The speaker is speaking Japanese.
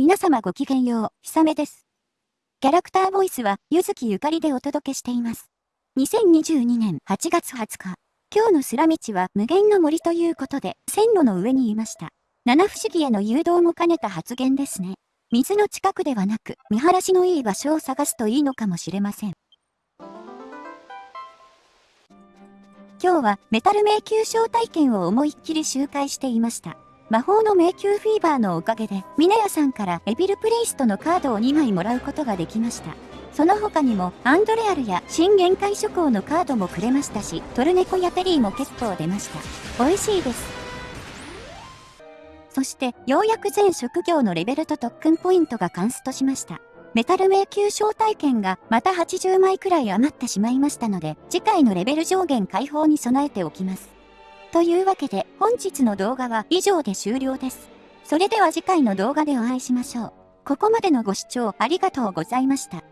皆様ごきげんよう、ひさめです。キャラクターボイスは、ゆずきゆかりでお届けしています。2022年8月20日、今日のスラ道は無限の森ということで、線路の上にいました。七不思議への誘導も兼ねた発言ですね。水の近くではなく、見晴らしのいい場所を探すといいのかもしれません。今日はメタル迷宮招待券を思いっきり周回していました。魔法の迷宮フィーバーのおかげで、ミネヤさんからエビルプレイストのカードを2枚もらうことができました。その他にも、アンドレアルや新限界諸行のカードもくれましたし、トルネコやテリーも結構出ました。美味しいです。そして、ようやく全職業のレベルと特訓ポイントがカンストしました。メタル迷宮招待券がまた80枚くらい余ってしまいましたので、次回のレベル上限解放に備えておきます。というわけで本日の動画は以上で終了です。それでは次回の動画でお会いしましょう。ここまでのご視聴ありがとうございました。